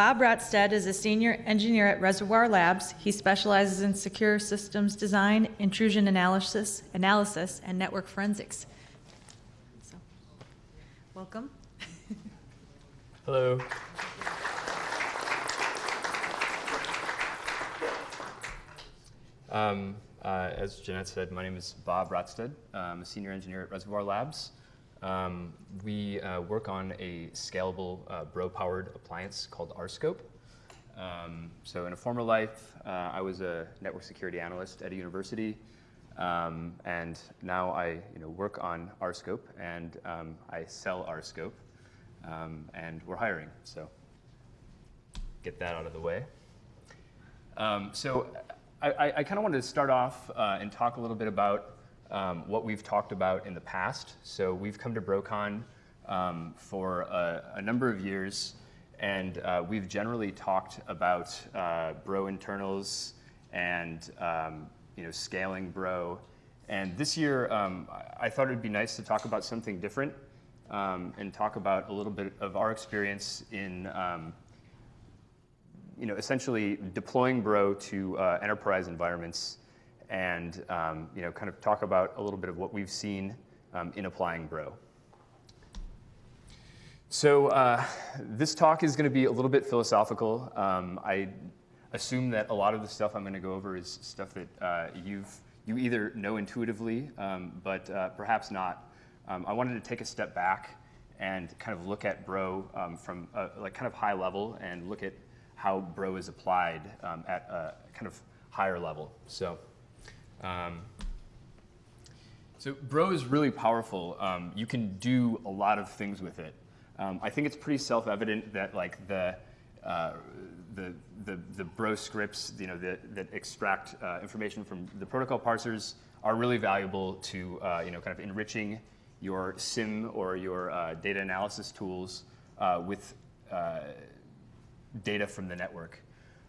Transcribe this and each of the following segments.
Bob Rotsted is a senior engineer at Reservoir Labs. He specializes in secure systems design, intrusion analysis, analysis, and network forensics. So, welcome. Hello. Um, uh, as Jeanette said, my name is Bob Rotsted. I'm a senior engineer at Reservoir Labs. Um, we uh, work on a scalable uh, Bro-powered appliance called RScope. Um, so in a former life, uh, I was a network security analyst at a university, um, and now I you know, work on RScope, and um, I sell RScope, um, and we're hiring. So get that out of the way. Um, so I, I, kind of wanted to start off uh, and talk a little bit about um, what we've talked about in the past. So we've come to BroCon um, for a, a, number of years, and uh, we've generally talked about uh, Bro internals and um, you know scaling Bro. And this year, um, I thought it'd be nice to talk about something different um, and talk about a little bit of our experience in um, you know, essentially deploying Bro to uh, enterprise environments and um, you know, kind of talk about a little bit of what we've seen um, in applying Bro. So uh, this talk is going to be a little bit philosophical. Um, I assume that a lot of the stuff I'm going to go over is stuff that uh, you've you either know intuitively, um, but uh, perhaps not. Um, I wanted to take a step back and kind of look at Bro um, from a, like kind of high level and look at how Bro is applied at a kind of higher level. So. Um, so Bro is really powerful. Um, you can do a lot of things with it. Um, I think it's pretty self-evident that like the, uh, the, the, the, Bro scripts, you know, that, that extract uh, information from the protocol parsers are really valuable to, uh, you know, kind of enriching your SIEM or your uh, data analysis tools uh, with uh, data from the network.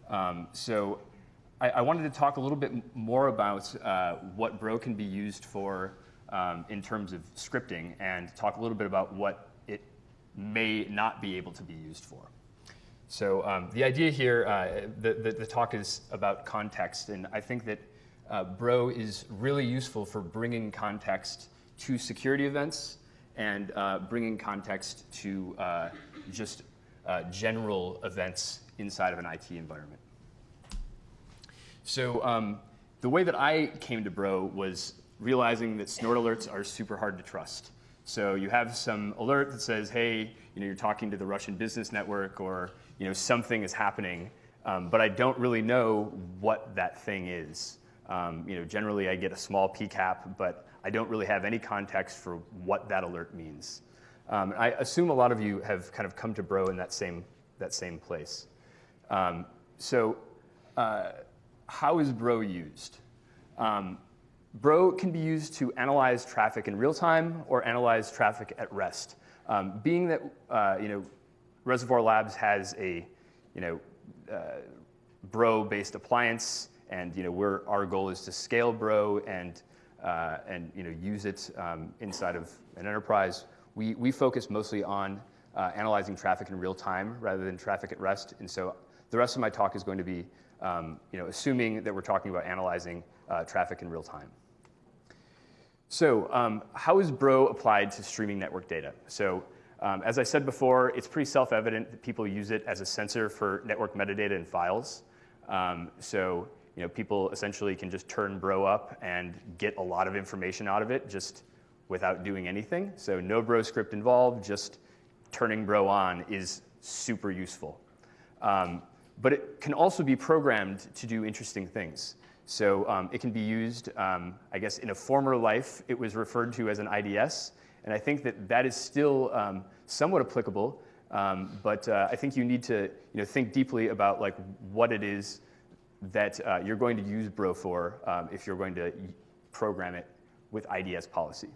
Um, so I, I, wanted to talk a little bit more about uh, what Bro can be used for um, in terms of scripting and talk a little bit about what it may not be able to be used for. So um, the idea here, uh, the, the, the, talk is about context, and I think that uh, Bro is really useful for bringing context to security events and uh, bringing context to uh, just uh, general events inside of an IT environment. So um, the way that I came to Bro was realizing that snort alerts are super hard to trust. So you have some alert that says, hey, you know, you're talking to the Russian business network or you know, something is happening, um, but I don't really know what that thing is. Um, you know, generally I get a small PCAP, but I don't really have any context for what that alert means. Um, I assume a lot of you have kind of come to Bro in that same, that same place. Um, so uh, how is Bro used? Um, Bro can be used to analyze traffic in real time or analyze traffic at rest. Um, being that uh, you know, Reservoir Labs has a you know, uh, Bro-based appliance, and you know, we're, our goal is to scale Bro and, uh, and you know, use it um, inside of an enterprise. We, we focus mostly on uh, analyzing traffic in real time rather than traffic at rest, and so the rest of my talk is going to be um, you know, assuming that we're talking about analyzing uh, traffic in real time. So um, how is Bro applied to streaming network data? So um, as I said before, it's pretty self-evident that people use it as a sensor for network metadata and files. Um, so you know, people essentially can just turn Bro up and get a lot of information out of it just without doing anything. So no Bro script involved, just turning Bro on is super useful. Um, but it can also be programmed to do interesting things. So um, it can be used, um, I guess, in a former life, it was referred to as an IDS. And I think that that is still um, somewhat applicable. Um, but uh, I think you need to you know, think deeply about like, what it is that uh, you're going to use Bro for um, if you're going to program it with IDS policy.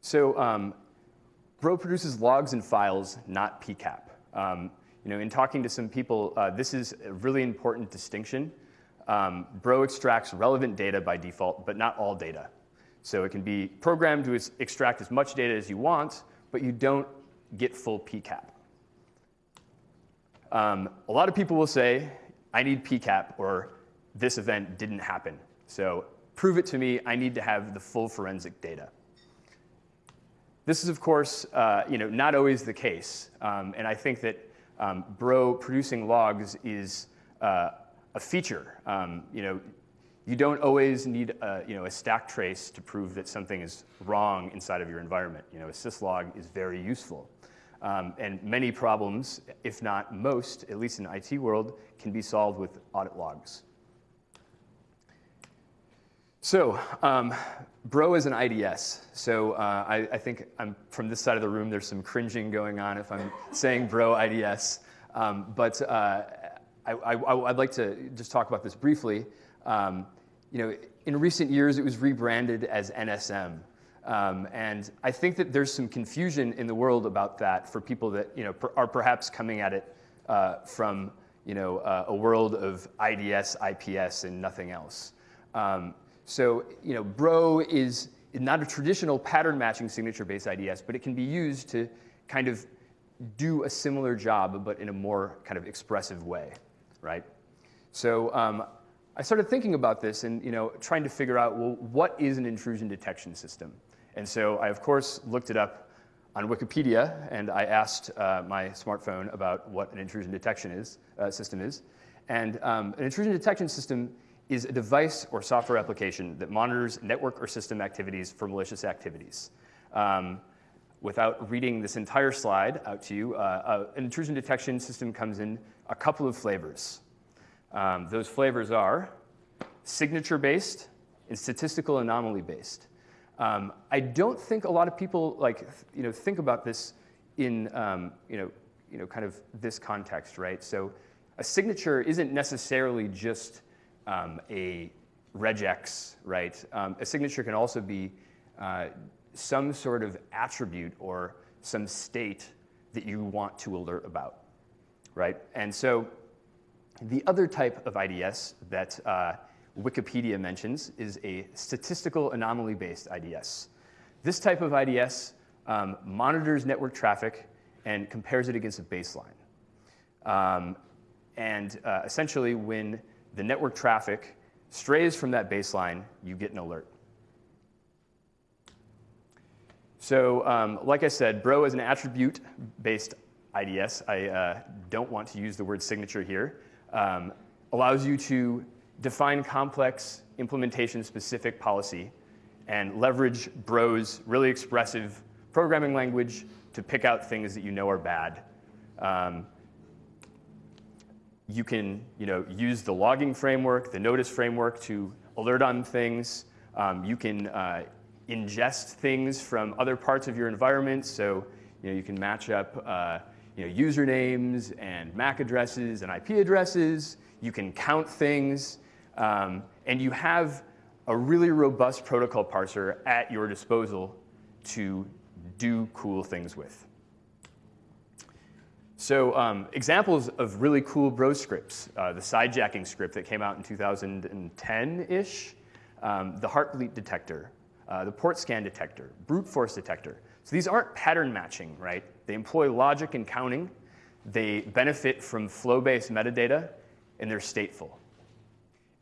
So um, Bro produces logs and files, not PCAP. Um, you know, in talking to some people, uh, this is a really important distinction. Um, Bro extracts relevant data by default, but not all data. So it can be programmed to extract as much data as you want, but you don't get full PCAP. Um, a lot of people will say, I need PCAP or this event didn't happen. So prove it to me, I need to have the full forensic data. This is, of course, uh, you know, not always the case. Um, and I think that um, Bro producing logs is uh, a feature. Um, you know, you don't always need a, you know, a stack trace to prove that something is wrong inside of your environment. You know, a syslog is very useful. Um, and many problems, if not most, at least in the IT world, can be solved with audit logs. So, um, Bro is an IDS. So uh, I, I, think I'm from this side of the room. There's some cringing going on if I'm saying Bro IDS. Um, but uh, I, would like to just talk about this briefly. Um, you know, in recent years, it was rebranded as NSM. Um, and I think that there's some confusion in the world about that for people that you know per, are perhaps coming at it uh, from you know uh, a world of IDS, IPS, and nothing else. Um, so you know, Bro is not a traditional pattern matching signature-based IDS, but it can be used to kind of do a similar job, but in a more kind of expressive way, right? So um, I started thinking about this and you know, trying to figure out, well, what is an intrusion detection system? And so I, of course, looked it up on Wikipedia, and I asked uh, my smartphone about what an intrusion detection is, uh, system is. And um, an intrusion detection system is a device or software application that monitors network or system activities for malicious activities. Um, without reading this entire slide out to you, uh, uh an intrusion detection system comes in a couple of flavors. Um, those flavors are signature-based and statistical anomaly-based. Um, I don't think a lot of people like you know think about this in um, you know you know kind of this context, right? So a signature isn't necessarily just um, a regex, right? Um, a signature can also be uh, some sort of attribute or some state that you want to alert about, right? And so the other type of IDS that uh, Wikipedia mentions is a statistical anomaly-based IDS. This type of IDS um, monitors network traffic and compares it against a baseline. Um, and uh, essentially, when the network traffic strays from that baseline, you get an alert. So um, like I said, Bro is an attribute-based IDS. I uh, don't want to use the word signature here. Um, allows you to define complex implementation-specific policy, and leverage Bro's really expressive programming language to pick out things that you know are bad. Um, you can you know, use the logging framework, the notice framework to alert on things. Um, you can uh, ingest things from other parts of your environment. So you, know, you can match up uh, you know, usernames and MAC addresses and IP addresses. You can count things. Um, and you have a really robust protocol parser at your disposal to do cool things with. So um, examples of really cool bro scripts, uh, the sidejacking script that came out in 2010-ish, um, the heartbeat detector, uh, the port scan detector, brute force detector. So these aren't pattern matching, right? They employ logic and counting. They benefit from flow-based metadata, and they're stateful.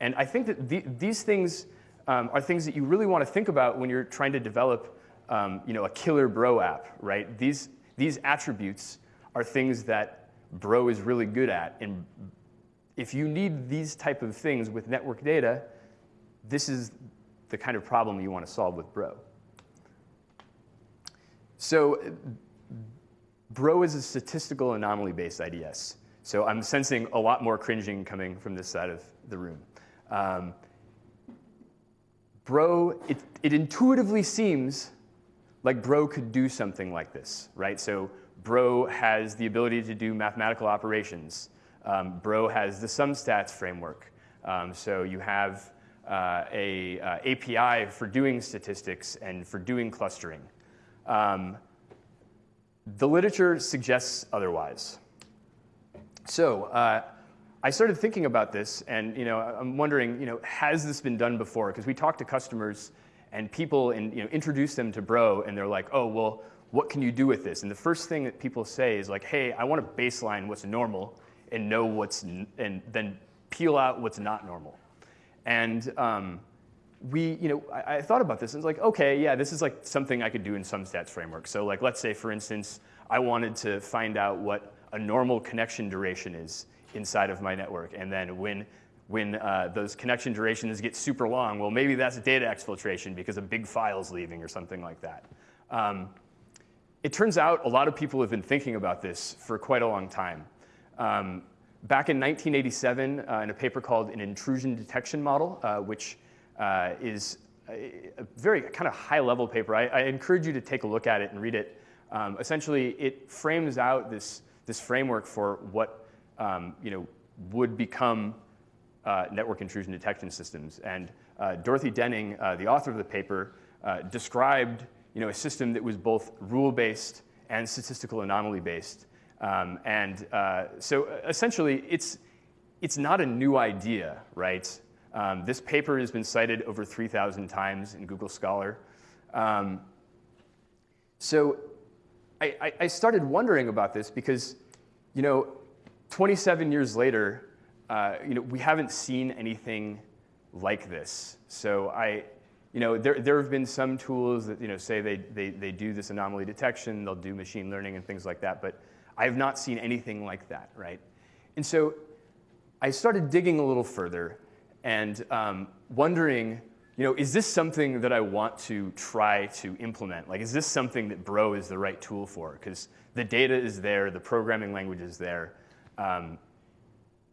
And I think that the, these things um, are things that you really want to think about when you're trying to develop um, you know, a killer Bro app, right? These, these attributes are things that Bro is really good at. And if you need these type of things with network data, this is the kind of problem you want to solve with Bro. So Bro is a statistical anomaly-based IDS. So I'm sensing a lot more cringing coming from this side of the room. Um, bro, it, it intuitively seems like Bro could do something like this, right? So Bro has the ability to do mathematical operations. Um, Bro has the SumStats framework. Um, so you have uh, a uh, API for doing statistics and for doing clustering. Um, the literature suggests otherwise. So uh, I started thinking about this, and you know, I'm wondering, you know, has this been done before? Because we talk to customers, and people, and you know, introduce them to Bro, and they're like, oh, well, what can you do with this? And the first thing that people say is like, hey, I want to baseline what's normal and know what's, and then peel out what's not normal. And um, we, you know, I, I, thought about this and it's like, okay, yeah, this is like something I could do in SumStats framework. So like, let's say for instance, I wanted to find out what a normal connection duration is inside of my network. And then when, when uh, those connection durations get super long, well, maybe that's data exfiltration because a big file is leaving or something like that. Um, it turns out a lot of people have been thinking about this for quite a long time. Um, back in 1987, uh, in a paper called An Intrusion Detection Model, uh, which uh, is a, very kind of high level paper. I, I, encourage you to take a look at it and read it. Um, essentially, it frames out this, this framework for what um, you know, would become uh, network intrusion detection systems. And uh, Dorothy Denning, uh, the author of the paper, described you know, a system that was both rule-based and statistical anomaly-based. Um, and uh, so essentially, it's, it's not a new idea, right? Um, this paper has been cited over 3,000 times in Google Scholar. Um, so I, I, started wondering about this because, you know, 27 years later, uh, you know, we haven't seen anything like this. So I, you know, there, there have been some tools that, you know, say they, they, they do this anomaly detection, they'll do machine learning and things like that, but I have not seen anything like that, right? And so I started digging a little further and um, wondering, you know, is this something that I want to try to implement? Like, is this something that Bro is the right tool for? Because the data is there, the programming language is there. Um,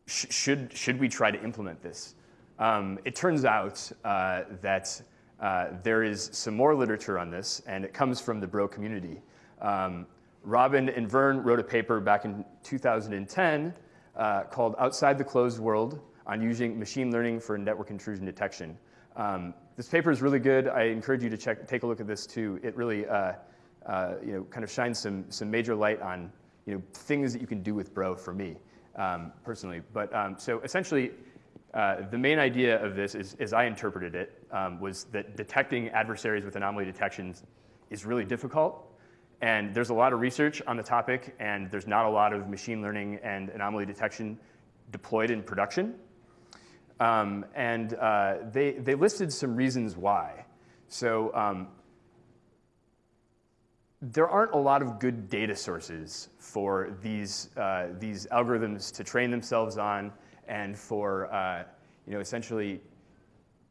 sh should, should we try to implement this? Um, it turns out uh, that uh, there is some more literature on this, and it comes from the Bro community. Um, Robin and Vern wrote a paper back in 2010 uh, called Outside the Closed World on using machine learning for network intrusion detection. Um, this paper is really good. I encourage you to check, take a look at this too. It really uh, uh, you know, kind of shines some, some major light on you know, things that you can do with Bro for me um, personally. But um, so essentially, uh, the main idea of this, is, as I interpreted it, um, was that detecting adversaries with anomaly detections is really difficult. And there's a lot of research on the topic, and there's not a lot of machine learning and anomaly detection deployed in production. Um, and uh, they, they listed some reasons why. So um, there aren't a lot of good data sources for these, uh, these algorithms to train themselves on and for uh, you know, essentially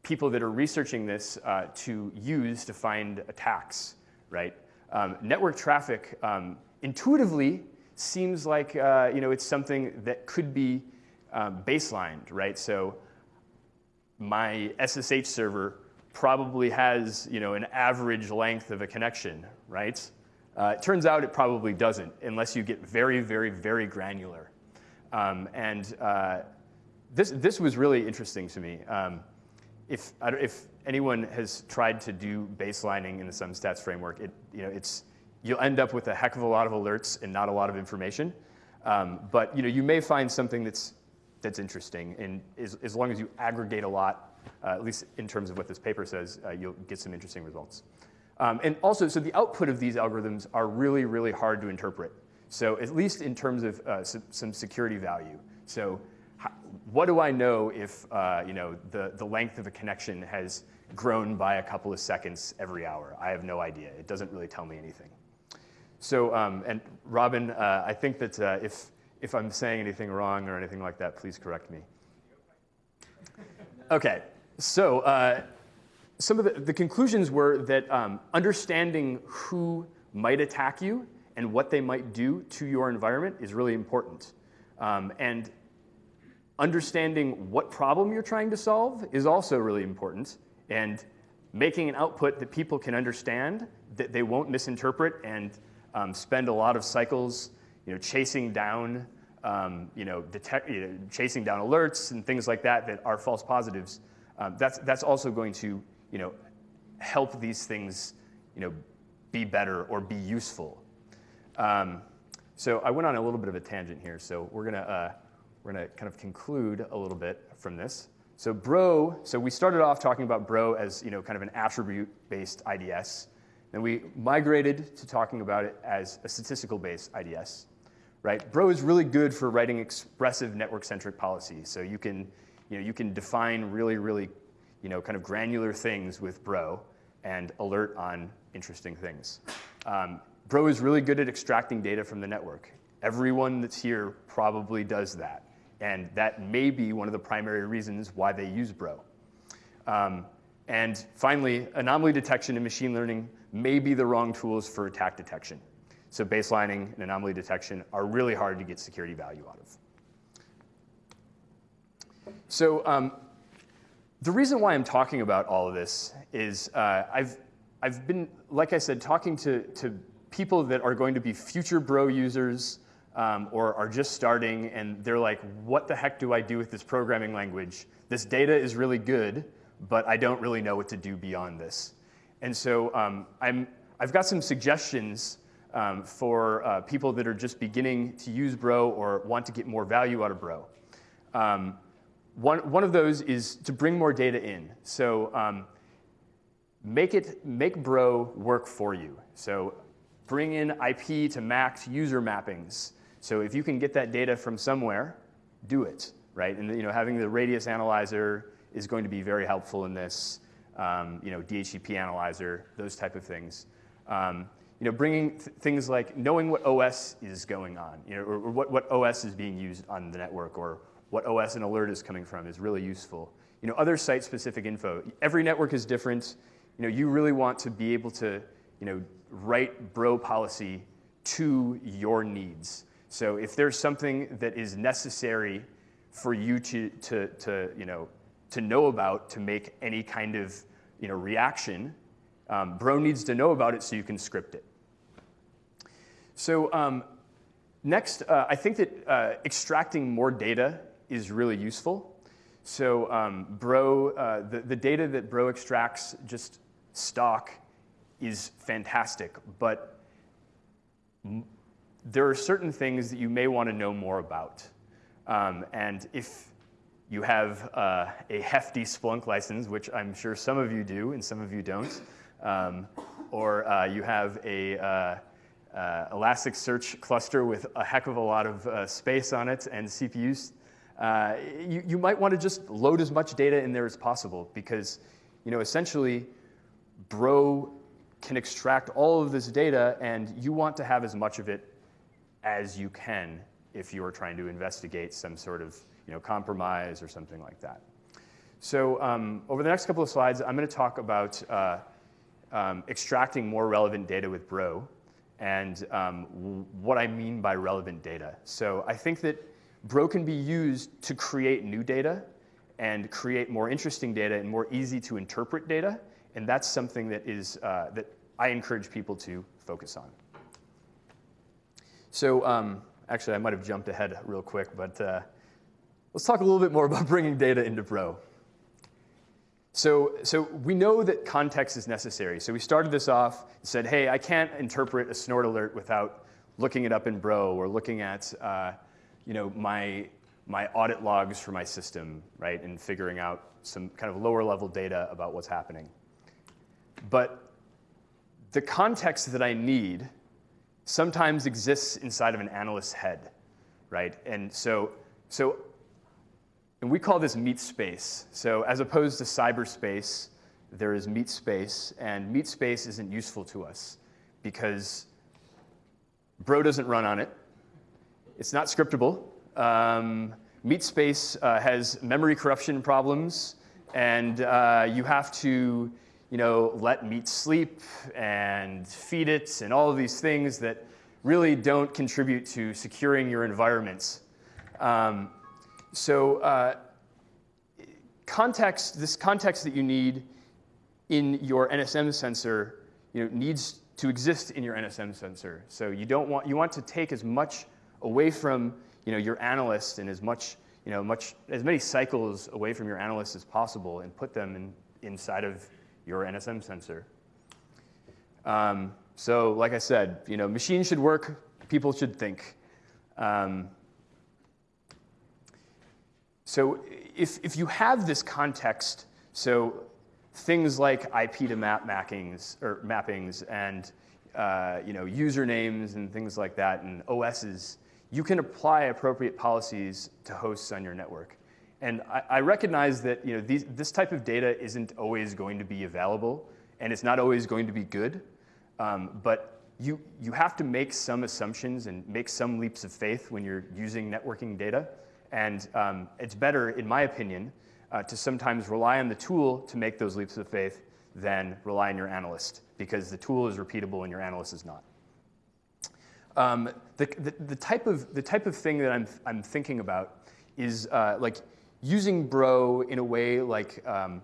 people that are researching this uh, to use to find attacks, right? Um, network traffic um, intuitively seems like uh, you know, it's something that could be um, baselined, right? So my SSH server probably has you know, an average length of a connection, right? Uh, it turns out it probably doesn't unless you get very, very, very granular. Um, and uh, this, this was really interesting to me. Um, if, if anyone has tried to do baselining in the SumStats framework, it, you know, it's, you'll end up with a heck of a lot of alerts and not a lot of information. Um, but you, know, you may find something that's, that's interesting, and as, as long as you aggregate a lot, uh, at least in terms of what this paper says, uh, you'll get some interesting results. Um, and also, so the output of these algorithms are really, really hard to interpret. So at least in terms of uh, some security value. So what do I know if uh, you know, the, the length of a connection has grown by a couple of seconds every hour? I have no idea. It doesn't really tell me anything. So, um, and Robin, uh, I think that uh, if, if I'm saying anything wrong or anything like that, please correct me. Okay, so uh, some of the, the, conclusions were that um, understanding who might attack you and what they might do to your environment is really important. Um, and understanding what problem you're trying to solve is also really important. And making an output that people can understand, that they won't misinterpret and um, spend a lot of cycles you know, chasing down um, you know, you know, chasing down alerts and things like that that are false positives, um, that's, that's also going to you know, help these things you know, be better or be useful. Um, so I went on a little bit of a tangent here, so we're gonna uh, we're going to kind of conclude a little bit from this. So Bro, so we started off talking about Bro as you know, kind of an attribute-based IDS. Then we migrated to talking about it as a statistical-based IDS. Right? Bro is really good for writing expressive network-centric policy. So you can, you know, you can define really, really, you know, kind of granular things with Bro and alert on interesting things. Um, Bro is really good at extracting data from the network. Everyone that's here probably does that. And that may be one of the primary reasons why they use Bro. Um, and finally, anomaly detection and machine learning may be the wrong tools for attack detection. So baselining and anomaly detection are really hard to get security value out of. So um, the reason why I'm talking about all of this is uh, I've, I've been, like I said, talking to, to people that are going to be future Bro users um, or are just starting and they're like, what the heck do I do with this programming language? This data is really good, but I don't really know what to do beyond this. And so um, I'm, I've got some suggestions um, for uh, people that are just beginning to use Bro or want to get more value out of Bro. Um, one, one of those is to bring more data in. So um, make, it, make Bro work for you. So bring in IP to MAC user mappings. So if you can get that data from somewhere, do it, right? And you know, having the radius analyzer is going to be very helpful in this. Um, you know, DHCP analyzer, those type of things. Um, you know, bringing th things like knowing what OS is going on, you know, or, or, what, what OS is being used on the network, or what OS an alert is coming from is really useful. You know, other site-specific info. Every network is different. You know, you really want to be able to, you know, write bro policy to your needs. So if there's something that is necessary for you to, to, to you know, to know about to make any kind of you know, reaction, um, Bro needs to know about it so you can script it. So um, next, uh, I think that uh, extracting more data is really useful. So um, Bro, uh, the, the data that Bro extracts just stock is fantastic, but there are certain things that you may want to know more about. Um, and if you have uh, a hefty Splunk license, which I'm sure some of you do and some of you don't. Um, or uh, you have a uh, uh, Elasticsearch cluster with a heck of a lot of uh, space on it and CPUs. Uh, you, you might want to just load as much data in there as possible because, you know, essentially, Bro can extract all of this data and you want to have as much of it as you can if you are trying to investigate some sort of you know, compromise or something like that. So um, over the next couple of slides, I'm going to talk about uh, um, extracting more relevant data with Bro and um, what I mean by relevant data. So I think that Bro can be used to create new data and create more interesting data and more easy to interpret data. And that's something that, is, uh, that I encourage people to focus on. So um, actually, I might have jumped ahead real quick, but uh, Let's talk a little bit more about bringing data into Bro. So, so we know that context is necessary. So we started this off and said, hey, I can't interpret a snort alert without looking it up in Bro or looking at uh, you know, my, my audit logs for my system, right, and figuring out some kind of lower level data about what's happening. But the context that I need sometimes exists inside of an analyst's head, right? And so, so and we call this meat space. So as opposed to cyberspace, there is meat space, and meat space isn't useful to us because Bro doesn't run on it. It's not scriptable. Um, meat space uh, has memory corruption problems, and uh, you have to you know, let meat sleep and feed it and all of these things that really don't contribute to securing your environments. Um, so uh, context, this context that you need in your NSM sensor you know, needs to exist in your NSM sensor. So you don't want, you want to take as much away from you know, your analyst and as much, you know, much, as many cycles away from your analyst as possible and put them in, inside of your NSM sensor. Um, so like I said, you know, machines should work, people should think. Um, so if, if you have this context, so things like IP to MAC mappings or mappings and uh, you know usernames and things like that and OSs, you can apply appropriate policies to hosts on your network. And I, I recognize that you know these, this type of data isn't always going to be available, and it's not always going to be good. Um, but you, you have to make some assumptions and make some leaps of faith when you're using networking data. And um, it's better, in my opinion, uh, to sometimes rely on the tool to make those leaps of faith than rely on your analyst, because the tool is repeatable and your analyst is not. Um, the, the, the, type of, the type of thing that I'm, I'm thinking about is uh, like using Bro in a way like, um,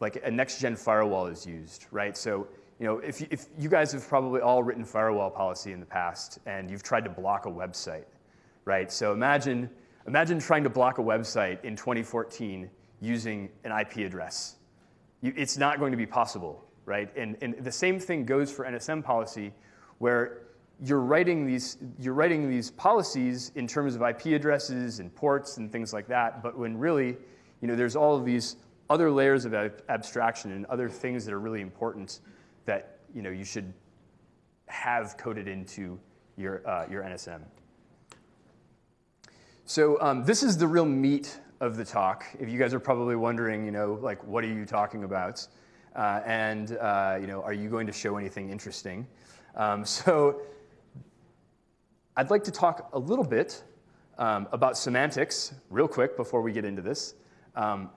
like a next-gen firewall is used, right? So you know, if you, if you guys have probably all written firewall policy in the past and you've tried to block a website, right? So imagine, imagine trying to block a website in 2014 using an IP address. You, it's not going to be possible, right? And, and the same thing goes for NSM policy where you're writing, these, you're writing these policies in terms of IP addresses and ports and things like that, but when really, you know, there's all of these other layers of ab abstraction and other things that are really important that you, know, you should have coded into your, uh, your NSM. So um, this is the real meat of the talk. If you guys are probably wondering, you know, like, what are you talking about? Uh, and, uh, you know, are you going to show anything interesting? Um, so I'd like to talk a little bit um, about semantics real quick before we get into this. Um,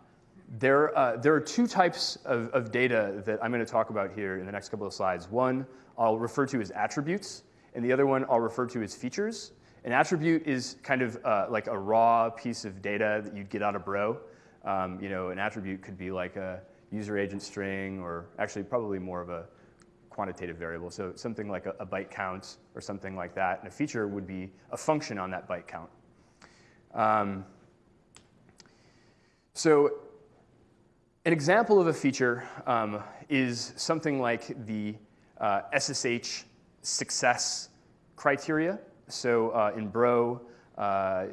there, uh, there are two types of, of data that I'm going to talk about here in the next couple of slides. One I'll refer to as attributes, and the other one I'll refer to as features. An attribute is kind of uh, like a raw piece of data that you'd get out of Bro. Um, you know, an attribute could be like a user agent string, or actually probably more of a quantitative variable. So something like a, a byte count or something like that. And a feature would be a function on that byte count. Um, so an example of a feature um, is something like the uh, SSH success criteria. So uh, in Bro, uh,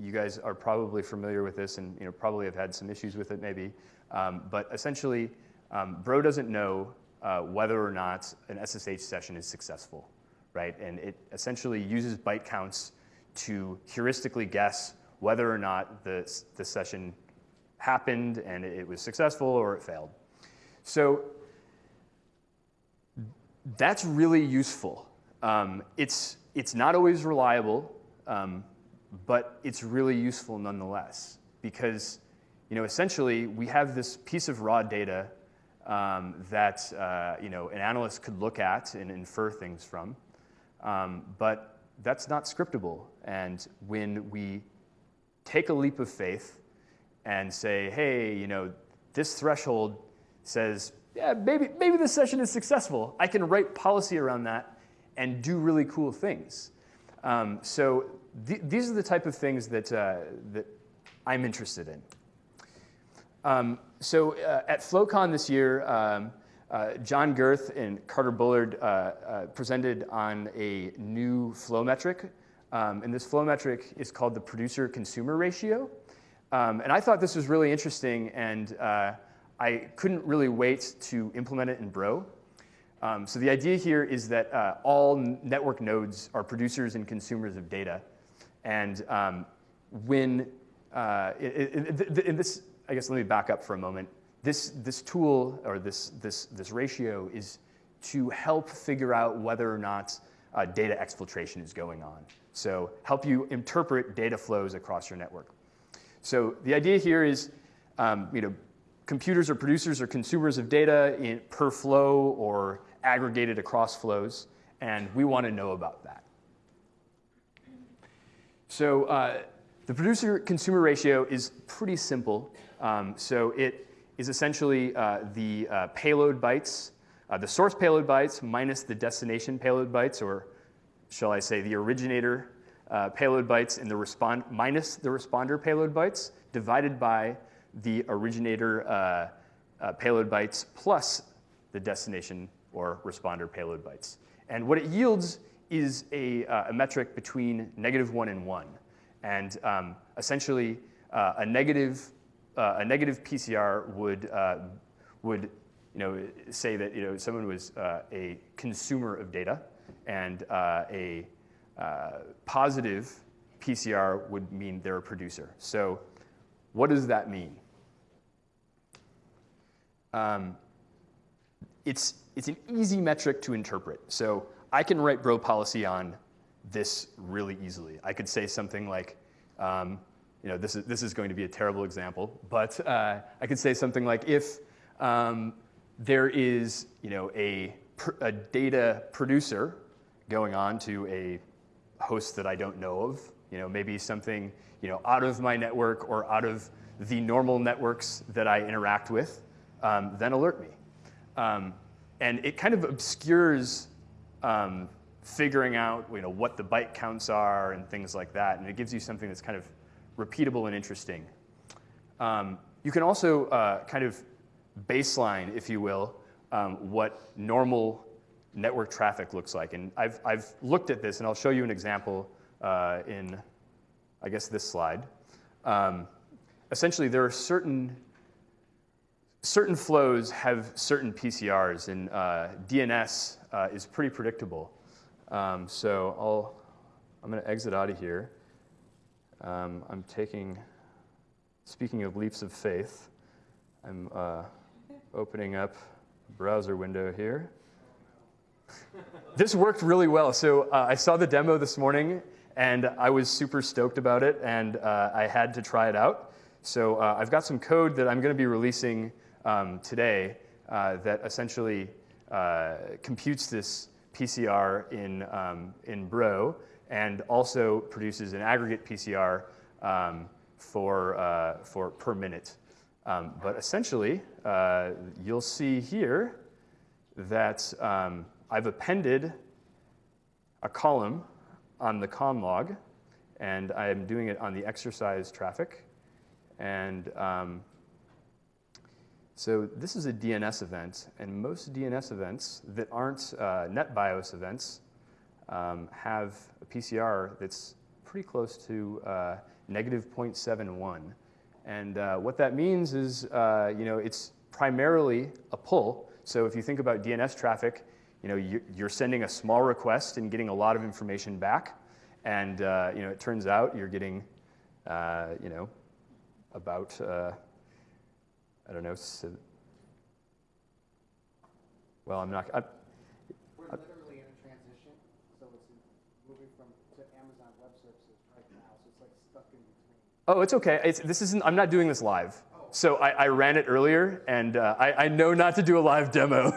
you guys are probably familiar with this and you know, probably have had some issues with it maybe. Um, but essentially, um, Bro doesn't know uh, whether or not an SSH session is successful, right? And it essentially uses byte counts to heuristically guess whether or not the, the session happened and it was successful or it failed. So that's really useful. Um, it's, it's not always reliable, um, but it's really useful nonetheless because you know, essentially we have this piece of raw data um, that uh, you know, an analyst could look at and infer things from, um, but that's not scriptable. And when we take a leap of faith and say, hey, you know, this threshold says, yeah, maybe, maybe this session is successful. I can write policy around that and do really cool things. Um, so th these are the type of things that, uh, that I'm interested in. Um, so uh, at FloCon this year, um, uh, John Gerth and Carter Bullard uh, uh presented on a new flow metric. Um, and this flow metric is called the producer-consumer ratio. Um, and I thought this was really interesting, and uh, I couldn't really wait to implement it in Bro. Um, so the idea here is that uh, all network nodes are producers and consumers of data. And um, when, in this, I guess let me back up for a moment. This, this tool, or this, this, this ratio, is to help figure out whether or not uh, data exfiltration is going on. So help you interpret data flows across your network. So the idea here is, um, you know, computers are producers or consumers of data in, per flow or aggregated across flows, and we want to know about that. So uh, the producer-consumer ratio is pretty simple. Um, so it is essentially uh, the uh, payload bytes, uh, the source payload bytes minus the destination payload bytes, or shall I say the originator uh, payload bytes and the respond minus the responder payload bytes divided by the originator uh, uh, payload bytes plus the destination or responder payload bytes. And what it yields is a, a metric between negative one and one. And um, essentially, a negative uh, a negative PCR would would you know, say that you know someone was uh, a consumer of data, and uh, a uh, positive PCR would mean they're a producer. So, what does that mean? Um, it's it's an easy metric to interpret. So I can write bro policy on this really easily. I could say something like, um, you know, this is, this is going to be a terrible example, but uh, I could say something like if um, there is, you know, a, a data producer going on to a host that I don't know of, you know, maybe something, you know, out of my network or out of the normal networks that I interact with, um, then alert me. Um, and it kind of obscures um, figuring out you know, what the byte counts are and things like that. And it gives you something that's kind of repeatable and interesting. Um, you can also uh, kind of baseline, if you will, um, what normal network traffic looks like. And I've, I've looked at this, and I'll show you an example uh, in, I guess, this slide. Um, essentially, there are certain certain flows have certain PCRs, and uh, DNS uh, is pretty predictable. Um, so I'll, I'm going to exit out of here. Um, I'm taking, speaking of leaps of faith, I'm uh, opening up a browser window here. this worked really well. So uh, I saw the demo this morning, and I was super stoked about it, and uh, I had to try it out. So uh, I've got some code that I'm going to be releasing um, today uh, that essentially uh, computes this PCR in, um, in Bro and also produces an aggregate PCR um, for, uh, for per minute. Um, but essentially, uh, you'll see here that um, I've appended a column on the conn log, and I'm doing it on the exercise traffic. And um, so this is a DNS event, and most DNS events that aren't uh, NetBIOS events um, have a PCR that's pretty close to uh, negative 0.71. And uh, what that means is, uh, you know, it's primarily a pull. So if you think about DNS traffic, you know, you're sending a small request and getting a lot of information back. And, uh, you know, it turns out you're getting, uh, you know, about I don't know. Well, I'm not. I, We're literally in a transition, so it's moving from to Amazon Web Services right now, so it's like stuck in between. Oh, it's okay. It's, this isn't. I'm not doing this live. So I, I ran it earlier, and uh, I, I know not to do a live demo.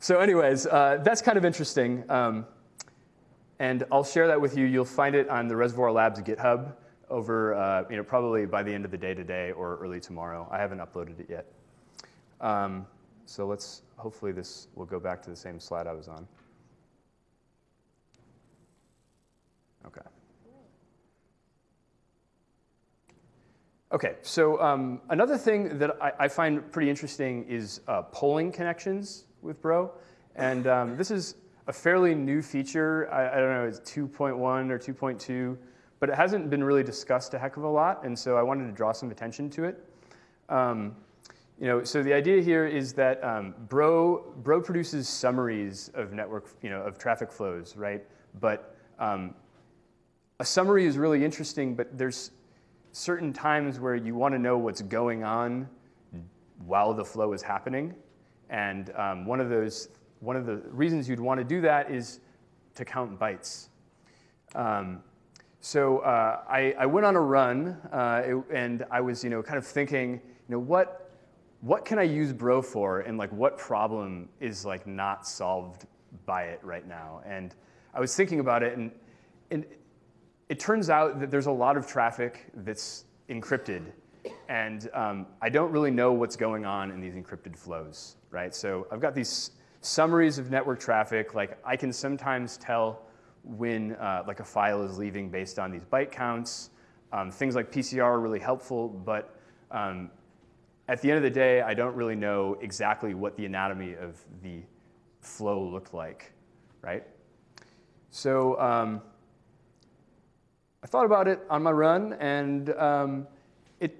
so, anyways, uh, that's kind of interesting. Um, and I'll share that with you. You'll find it on the Reservoir Labs GitHub over, uh, you know, probably by the end of the day today or early tomorrow. I haven't uploaded it yet. Um, so let's, hopefully this will go back to the same slide I was on. Okay. Okay, so um, another thing that I, I, find pretty interesting is uh, polling connections with Bro. And um, this is a fairly new feature. I, I don't know, it's 2.1 or 2.2 but it hasn't been really discussed a heck of a lot, and so I wanted to draw some attention to it. Um, you know, so the idea here is that um, Bro, Bro produces summaries of network, you know, of traffic flows, right? But um, a summary is really interesting, but there's certain times where you want to know what's going on while the flow is happening. And um, one of those, one of the reasons you'd want to do that is to count bytes. Um, so uh, I, I, went on a run, uh, it, and I was, you know, kind of thinking, you know, what, what can I use Bro for, and like what problem is like not solved by it right now? And I was thinking about it, and, and it turns out that there's a lot of traffic that's encrypted, and um, I don't really know what's going on in these encrypted flows, right? So I've got these summaries of network traffic, like I can sometimes tell when uh, like a file is leaving based on these byte counts. Um, things like PCR are really helpful, but um, at the end of the day, I don't really know exactly what the anatomy of the flow looked like, right? So um, I thought about it on my run, and um, it,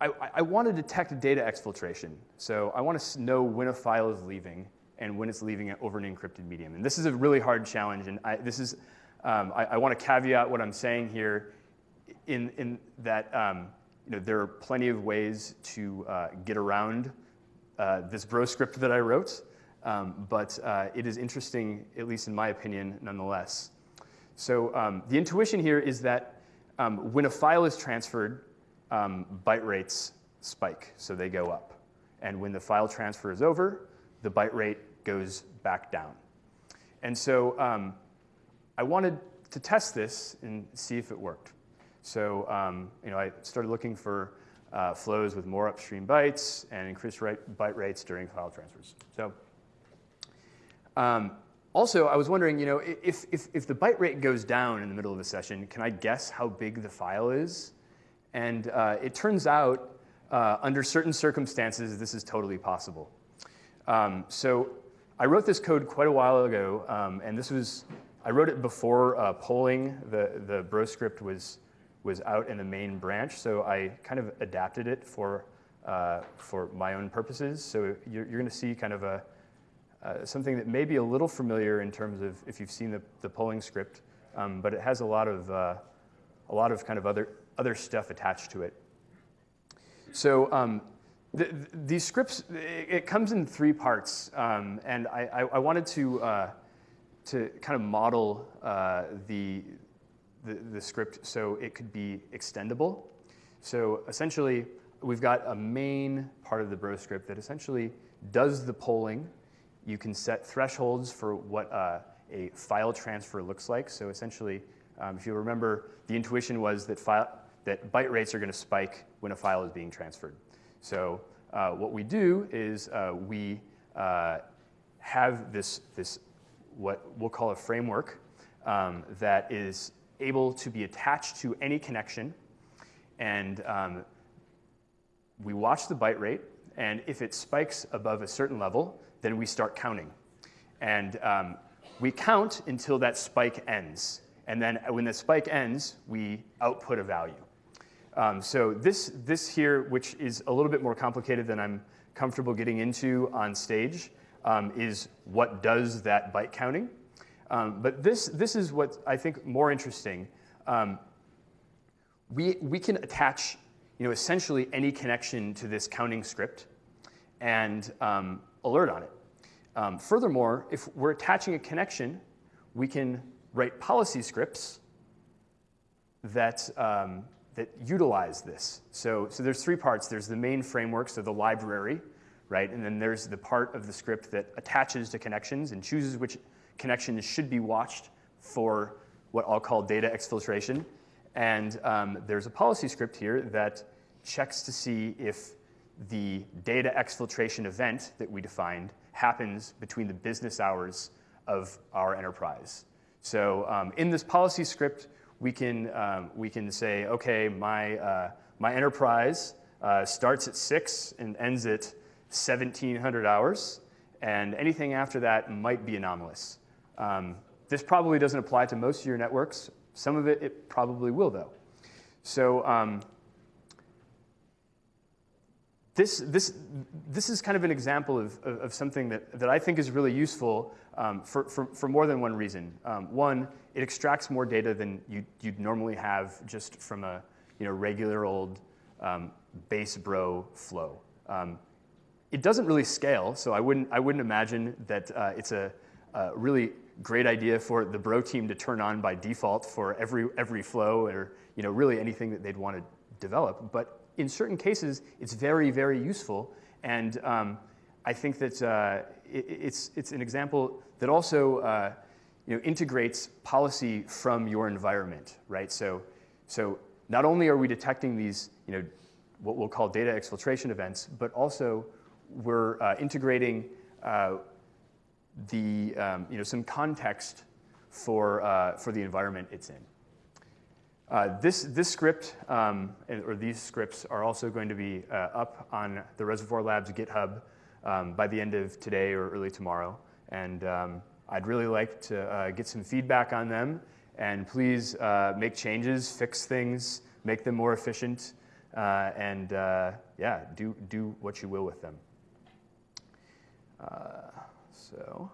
I, I, I want to detect data exfiltration. So I want to know when a file is leaving and when it's leaving it over an encrypted medium. And this is a really hard challenge. And I, this is, um, I, I want to caveat what I'm saying here in, in that um, you know, there are plenty of ways to uh, get around uh, this bro script that I wrote. Um, but uh, it is interesting, at least in my opinion, nonetheless. So um, the intuition here is that um, when a file is transferred, um, byte rates spike, so they go up. And when the file transfer is over, the byte rate goes back down. And so um, I wanted to test this and see if it worked. So um, you know, I started looking for uh, flows with more upstream bytes and increased byte rates during file transfers. So um, also, I was wondering, you know, if, if, if the byte rate goes down in the middle of a session, can I guess how big the file is? And uh, it turns out, uh, under certain circumstances, this is totally possible. Um, so I wrote this code quite a while ago, um, and this was, I wrote it before uh, polling. The, the bro script was, was out in the main branch, so I kind of adapted it for, uh, for my own purposes. So you're, you're going to see kind of a, uh, something that may be a little familiar in terms of if you've seen the, the polling script, um, but it has a lot of, uh, a lot of kind of other, other stuff attached to it. So um, the, these scripts, it, it, comes in three parts, um, and I, I, I, wanted to, uh, to kind of model uh, the, the, the script so it could be extendable. So essentially, we've got a main part of the bro script that essentially does the polling you can set thresholds for what uh, a file transfer looks like. So essentially, um, if you remember, the intuition was that, file, that byte rates are going to spike when a file is being transferred. So uh, what we do is uh, we uh, have this, this, what we'll call a framework um, that is able to be attached to any connection. And um, we watch the byte rate. And if it spikes above a certain level, then we start counting. And um, we count until that spike ends. And then when the spike ends, we output a value. Um, so this, this here, which is a little bit more complicated than I'm comfortable getting into on stage, um, is what does that byte counting. Um, but this, this is what I think more interesting. Um, we, we can attach you know, essentially any connection to this counting script and um, alert on it. Um, furthermore, if we're attaching a connection, we can write policy scripts that, um, that utilize this. So, so there's three parts. There's the main framework, so the library, right? And then there's the part of the script that attaches to connections and chooses which connections should be watched for what I'll call data exfiltration. And um, there's a policy script here that checks to see if the data exfiltration event that we defined happens between the business hours of our enterprise. So um, in this policy script, we can, um, we can say, okay, my, uh, my enterprise uh, starts at 6 and ends at 1700 hours, and anything after that might be anomalous. Um, this probably doesn't apply to most of your networks. Some of it, it probably will, though. So um, this, this, this is kind of an example of, of, of, something that, that I think is really useful um, for, for, for more than one reason. Um, one, it extracts more data than you, you'd normally have just from a you know, regular old um, base bro flow. Um, it doesn't really scale, so I wouldn't, I wouldn't imagine that uh, it's a, a really great idea for the bro team to turn on by default for every, every flow or you know, really anything that they'd want to develop. But in certain cases, it's very, very useful. And um, I think that uh, it, it's, it's an example that also uh, you know, integrates policy from your environment, right? So, so not only are we detecting these, you know, what we'll call data exfiltration events, but also we're uh, integrating uh, the, um, you know, some context for, uh, for the environment it's in. Uh, this, this script, um, or these scripts, are also going to be uh, up on the Reservoir Labs GitHub um, by the end of today or early tomorrow. And um, I'd really like to uh, get some feedback on them. And please uh, make changes, fix things, make them more efficient. uh, and yeah, do do what you will with them. So.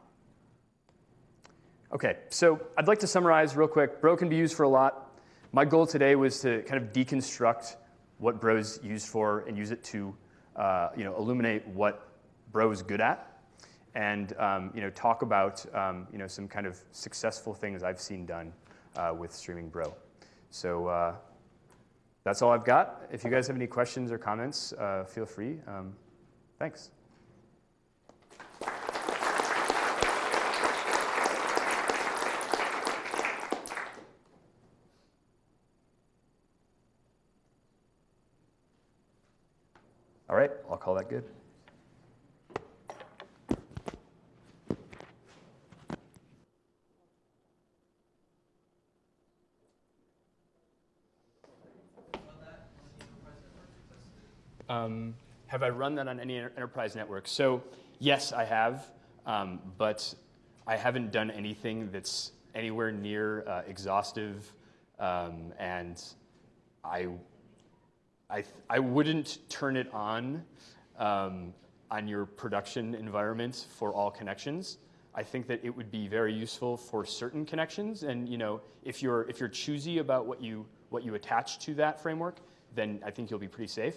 Okay, so I'd like to summarize real quick. Bro can be used for a lot. My goal today was to kind of deconstruct what Bro's used for and use it to, uh, you know, illuminate what Bro is good at, and um, you know, talk about um, you know some kind of successful things I've seen done uh, with streaming Bro. So uh, that's all I've got. If you guys have any questions or comments, uh, feel free. Um, thanks. All right, I'll call that good. Um, have I run that on any enterprise network? So yes, I have, um, but I haven't done anything that's anywhere near uh, exhaustive, um, and I, I, I wouldn't turn it on um, on your production environment for all connections. I think that it would be very useful for certain connections, and you know, if you're if you're choosy about what you what you attach to that framework, then I think you'll be pretty safe.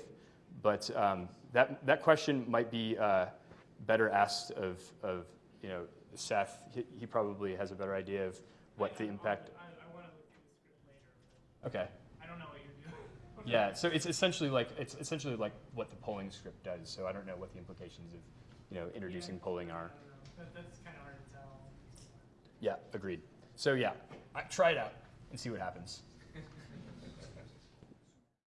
But um, that, that question might be uh, better asked of, of, you know, Seth. He, he probably has a better idea of what the impact. I, I want to look through the script later. Okay. I don't know what you're doing. Yeah. So it's essentially like it's essentially like what the polling script does. So I don't know what the implications of, you know, introducing polling are. I don't know. That, that's kind of hard to tell. Yeah. Agreed. So yeah, try it out and see what happens.